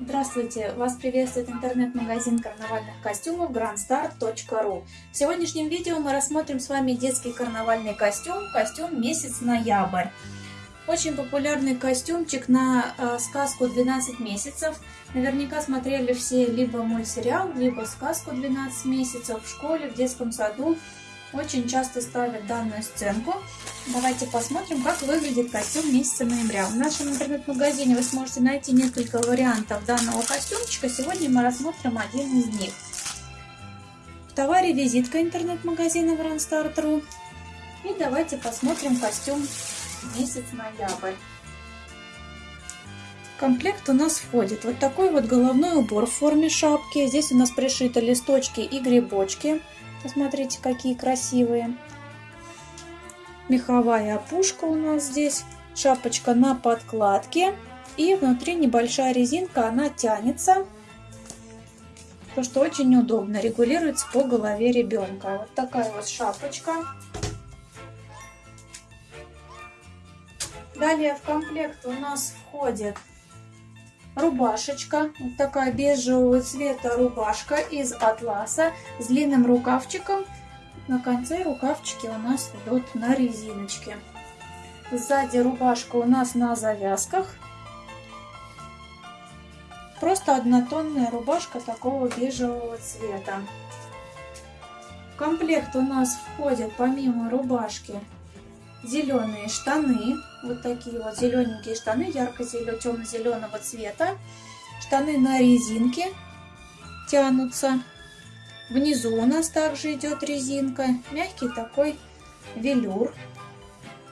Здравствуйте! Вас приветствует интернет-магазин карнавальных костюмов grandstar.ru В сегодняшнем видео мы рассмотрим с вами детский карнавальный костюм, костюм месяц ноябрь. Очень популярный костюмчик на э, сказку 12 месяцев. Наверняка смотрели все либо мультсериал, либо сказку 12 месяцев в школе, в детском саду очень часто ставят данную сценку. Давайте посмотрим, как выглядит костюм месяца ноября. В нашем интернет-магазине вы сможете найти несколько вариантов данного костюмчика. Сегодня мы рассмотрим один из них. В товаре визитка интернет-магазина Grandstar.ru. И давайте посмотрим костюм месяц ноябрь. В комплект у нас входит вот такой вот головной убор в форме шапки. Здесь у нас пришиты листочки и грибочки. Посмотрите, какие красивые. Меховая опушка у нас здесь. Шапочка на подкладке. И внутри небольшая резинка, она тянется. То, что очень удобно. Регулируется по голове ребенка. Вот такая вот шапочка. Далее в комплект у нас входит рубашечка. Вот такая бежевого цвета рубашка из атласа с длинным рукавчиком. На конце рукавчики у нас идут на резиночке. Сзади рубашка у нас на завязках. Просто однотонная рубашка такого бежевого цвета. В комплект у нас входят помимо рубашки зеленые штаны, вот такие вот зелененькие штаны, ярко-зеленого, темно-зеленого цвета. Штаны на резинке тянутся. Внизу у нас также идет резинка, мягкий такой велюр.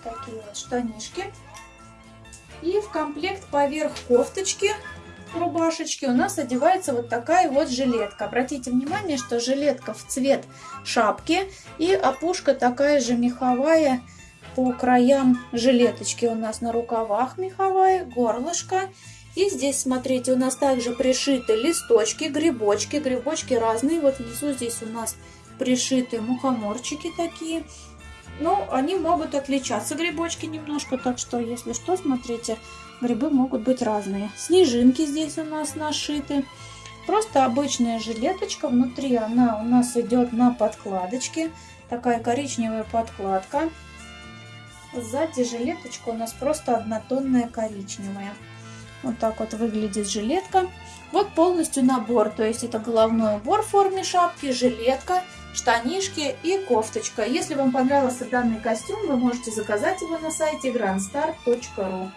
Такие вот штанишки. И в комплект поверх кофточки рубашечки у нас одевается вот такая вот жилетка. Обратите внимание, что жилетка в цвет шапки и опушка такая же меховая по краям жилеточки у нас на рукавах меховая, горлышко. И здесь, смотрите, у нас также пришиты листочки, грибочки. Грибочки разные. Вот внизу здесь у нас пришиты мухоморчики такие. Но они могут отличаться, грибочки, немножко. Так что, если что, смотрите, грибы могут быть разные. Снежинки здесь у нас нашиты. Просто обычная жилеточка. Внутри она у нас идет на подкладочке. Такая коричневая подкладка. Сзади жилеточка у нас просто однотонная коричневая. Вот так вот выглядит жилетка. Вот полностью набор, то есть это головной убор в форме шапки, жилетка, штанишки и кофточка. Если вам понравился данный костюм, вы можете заказать его на сайте grandstar.ru.